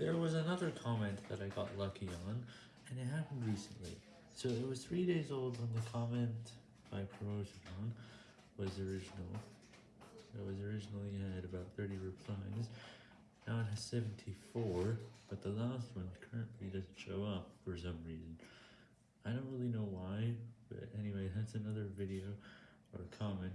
There was another comment that I got lucky on, and it happened recently. So it was three days old when the comment by Promotion was original. It was originally had about 30 replies. Now it has 74, but the last one currently doesn't show up for some reason. I don't really know why, but anyway, that's another video or comment.